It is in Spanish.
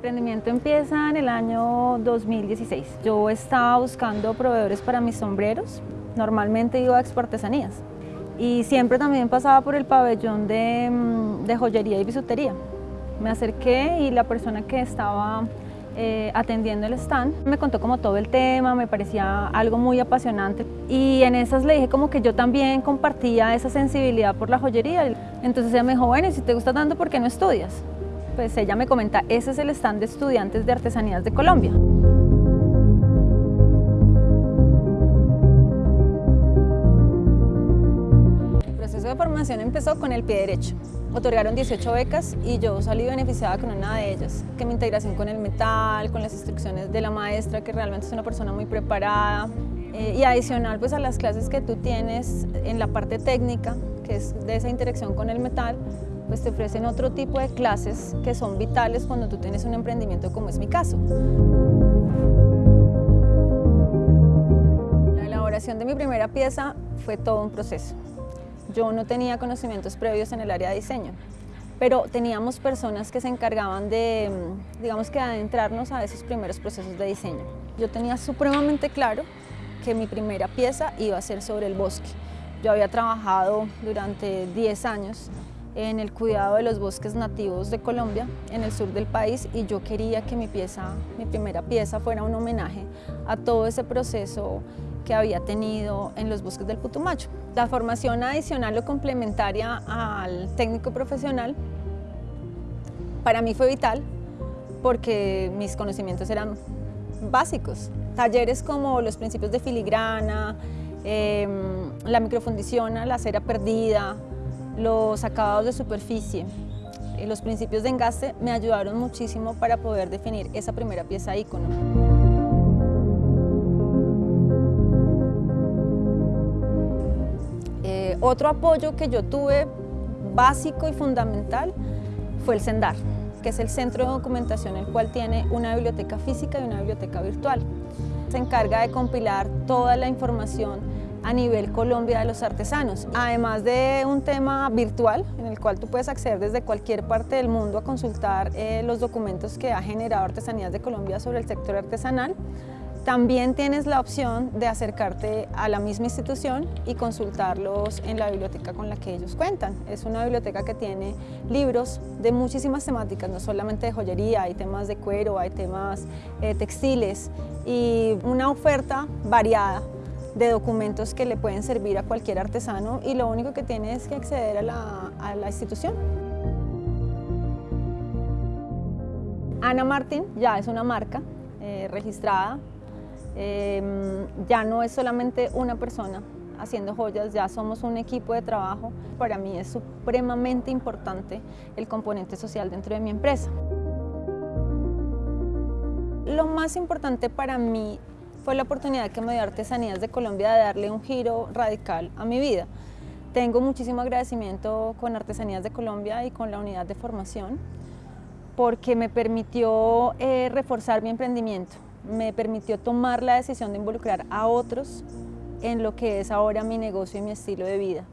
emprendimiento empieza en el año 2016. Yo estaba buscando proveedores para mis sombreros. Normalmente iba a Expo Artesanías. Y siempre también pasaba por el pabellón de, mm, de joyería y bisutería. Me acerqué y la persona que estaba eh, atendiendo el stand. Me contó como todo el tema, me parecía algo muy apasionante y en esas le dije como que yo también compartía esa sensibilidad por la joyería. Entonces ella me dijo, bueno, si te gusta tanto, ¿por qué no estudias? Pues ella me comenta, ese es el stand de estudiantes de artesanías de Colombia. El proceso de formación empezó con el pie derecho. Otorgaron 18 becas y yo salí beneficiada con una de ellas, que mi integración con el metal, con las instrucciones de la maestra, que realmente es una persona muy preparada, eh, y adicional pues a las clases que tú tienes en la parte técnica, que es de esa interacción con el metal, pues te ofrecen otro tipo de clases que son vitales cuando tú tienes un emprendimiento como es mi caso. La elaboración de mi primera pieza fue todo un proceso. Yo no tenía conocimientos previos en el área de diseño, pero teníamos personas que se encargaban de, mm, digamos que adentrarnos a esos primeros procesos de diseño. Yo tenía supremamente claro que mi primera pieza iba a ser sobre el bosque. Yo había trabajado durante 10 años en el cuidado de los bosques nativos de Colombia, en el sur del país, y yo quería que mi pieza, mi primera pieza fuera un homenaje a todo ese proceso que había tenido en los bosques del Putumayo. La formación adicional o complementaria al técnico profesional para mí fue vital porque mis conocimientos eran básicos. Talleres como los principios de filigrana, em, la microfundición la cera perdida, los acabados de superficie, los principios de engaste me ayudaron muchísimo para poder definir esa primera pieza ícono. Otro apoyo que yo tuve básico y fundamental fue el CENDAR, que es el centro de documentación el cual tiene una biblioteca física y una biblioteca virtual. Se encarga de compilar toda la información a nivel Colombia de los artesanos, además de un tema virtual en el cual tú puedes acceder desde cualquier parte del mundo a consultar eh, los documentos que ha generado Artesanías de Colombia sobre el sector artesanal. También tienes la opción de acercarte a la misma institución y consultarlos en la biblioteca con la que ellos cuentan. Es una biblioteca que tiene libros de muchísimas temáticas, no solamente de joyería, hay temas de cuero, hay temas eh, textiles y una oferta variada de documentos que le pueden servir a cualquier artesano y lo único que tiene es que acceder a la, institución. Ana Martín ya es una marca eh, registrada Em, ya no es solamente una persona haciendo joyas, ya somos un equipo de trabajo. Para mí es supremamente importante el componente social dentro de mi empresa. Lo más importante para mí fue la oportunidad que me dio Artesanías de Colombia de darle un giro radical a mi vida. Tengo muchísimo agradecimiento con Artesanías de Colombia y con la unidad de formación porque me permitió eh, reforzar mi emprendimiento me permitió tomar la decisión de involucrar a otros en lo que es ahora mi negocio y mi estilo de vida.